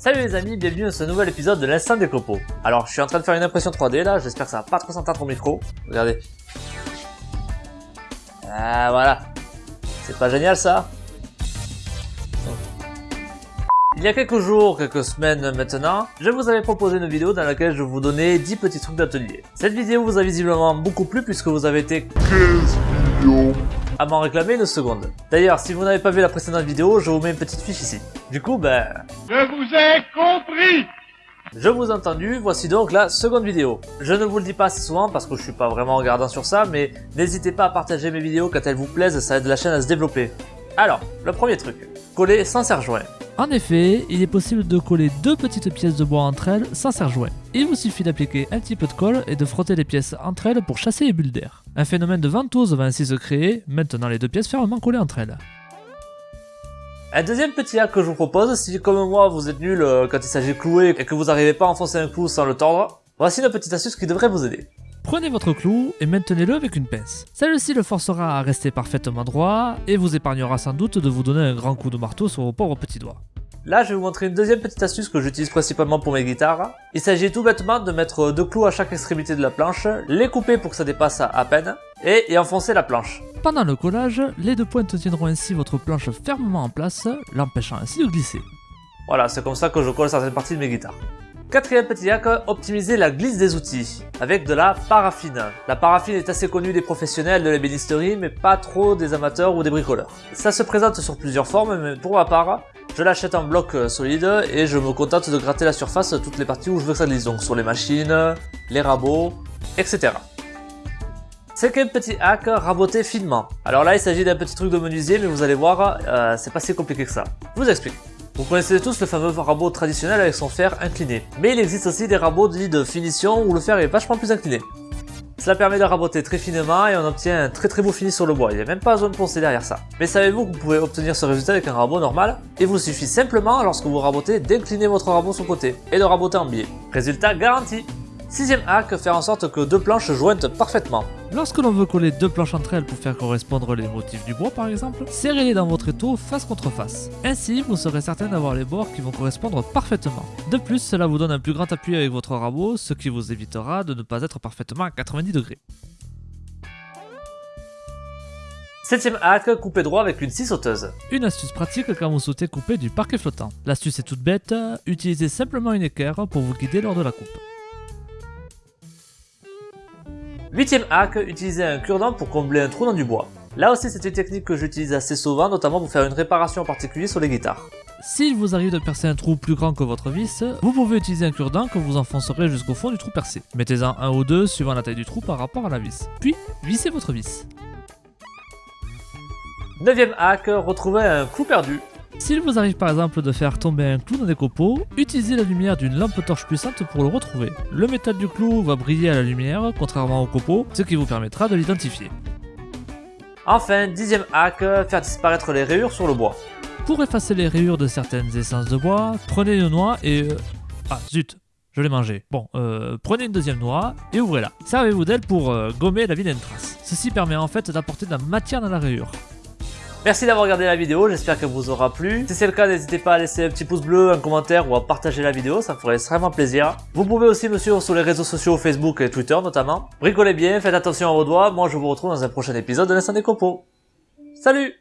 Salut les amis, bienvenue dans ce nouvel épisode de l'instant des copeaux. Alors je suis en train de faire une impression 3D là, j'espère que ça va pas trop s'entendre au micro. Regardez. Ah voilà. C'est pas génial ça? Il y a quelques jours, quelques semaines maintenant, je vous avais proposé une vidéo dans laquelle je vous donnais 10 petits trucs d'atelier. Cette vidéo vous a visiblement beaucoup plu puisque vous avez été 15 millions à m'en réclamer une seconde. D'ailleurs, si vous n'avez pas vu la précédente vidéo, je vous mets une petite fiche ici. Du coup, ben... Je vous ai compris Je vous ai entendu, voici donc la seconde vidéo. Je ne vous le dis pas assez souvent parce que je suis pas vraiment regardant sur ça, mais n'hésitez pas à partager mes vidéos quand elles vous plaisent, ça aide la chaîne à se développer. Alors, le premier truc, coller sans serre-joint. En effet, il est possible de coller deux petites pièces de bois entre elles sans serre-joint. Il vous suffit d'appliquer un petit peu de colle et de frotter les pièces entre elles pour chasser les bulles d'air. Un phénomène de ventouse va ainsi se créer, maintenant les deux pièces fermement collées entre elles. Un deuxième petit hack que je vous propose, si comme moi vous êtes nul euh, quand il s'agit de clouer et que vous n'arrivez pas à enfoncer un clou sans le tordre, voici une petite astuce qui devrait vous aider. Prenez votre clou et maintenez-le avec une pince. Celle-ci le forcera à rester parfaitement droit et vous épargnera sans doute de vous donner un grand coup de marteau sur vos pauvres petits doigts. Là, je vais vous montrer une deuxième petite astuce que j'utilise principalement pour mes guitares. Il s'agit tout bêtement de mettre deux clous à chaque extrémité de la planche, les couper pour que ça dépasse à peine, et, enfoncer la planche. Pendant le collage, les deux pointes tiendront ainsi votre planche fermement en place, l'empêchant ainsi de glisser. Voilà, c'est comme ça que je colle certaines parties de mes guitares. Quatrième petit hack, optimiser la glisse des outils avec de la paraffine. La paraffine est assez connue des professionnels de l'ébénisterie mais pas trop des amateurs ou des bricoleurs. Ça se présente sur plusieurs formes mais pour ma part, je l'achète en bloc solide et je me contente de gratter la surface toutes les parties où je veux que ça glisse, donc sur les machines, les rabots, etc. Cinquième petit hack, raboter finement. Alors là il s'agit d'un petit truc de menuisier mais vous allez voir, euh, c'est pas si compliqué que ça. Je vous explique. Vous connaissez tous le fameux rabot traditionnel avec son fer incliné. Mais il existe aussi des rabots dits de finition où le fer est vachement plus incliné. Cela permet de raboter très finement et on obtient un très très beau fini sur le bois, il n'y a même pas besoin de poncer derrière ça. Mais savez-vous que vous pouvez obtenir ce résultat avec un rabot normal? Il vous suffit simplement, lorsque vous rabotez, d'incliner votre rabot sur le côté et de raboter en biais. Résultat garanti Sixième hack, faire en sorte que deux planches jointent parfaitement. Lorsque l'on veut coller deux planches entre elles pour faire correspondre les motifs du bois par exemple, serrez-les dans votre étau face contre face. Ainsi, vous serez certain d'avoir les bords qui vont correspondre parfaitement. De plus, cela vous donne un plus grand appui avec votre rabot, ce qui vous évitera de ne pas être parfaitement à 90 degrés. Septième hack, couper droit avec une scie sauteuse. Une astuce pratique quand vous souhaitez couper du parquet flottant. L'astuce est toute bête, utilisez simplement une équerre pour vous guider lors de la coupe. Huitième hack, utiliser un cure-dent pour combler un trou dans du bois. Là aussi c'est une technique que j'utilise assez souvent, notamment pour faire une réparation en particulier sur les guitares. S'il vous arrive de percer un trou plus grand que votre vis, vous pouvez utiliser un cure-dent que vous enfoncerez jusqu'au fond du trou percé. Mettez-en un ou deux suivant la taille du trou par rapport à la vis. Puis, vissez votre vis. Neuvième hack, retrouver un clou perdu. S'il vous arrive par exemple de faire tomber un clou dans des copeaux, utilisez la lumière d'une lampe torche puissante pour le retrouver. Le métal du clou va briller à la lumière, contrairement au copeau, ce qui vous permettra de l'identifier. Enfin, dixième hack, faire disparaître les rayures sur le bois. Pour effacer les rayures de certaines essences de bois, prenez une noix et... Euh, ah zut, je l'ai mangé. Bon, euh, prenez une deuxième noix et ouvrez-la. Servez-vous d'elle pour euh, gommer la vilaine trace. Ceci permet en fait d'apporter de la matière dans la rayure. Merci d'avoir regardé la vidéo, j'espère qu'elle vous aura plu. Si c'est le cas, n'hésitez pas à laisser un petit pouce bleu, un commentaire ou à partager la vidéo, ça me ferait extrêmement plaisir. Vous pouvez aussi me suivre sur les réseaux sociaux Facebook et Twitter notamment. Bricolez bien, faites attention à vos doigts, moi je vous retrouve dans un prochain épisode de l'Instant des Copeaux. Salut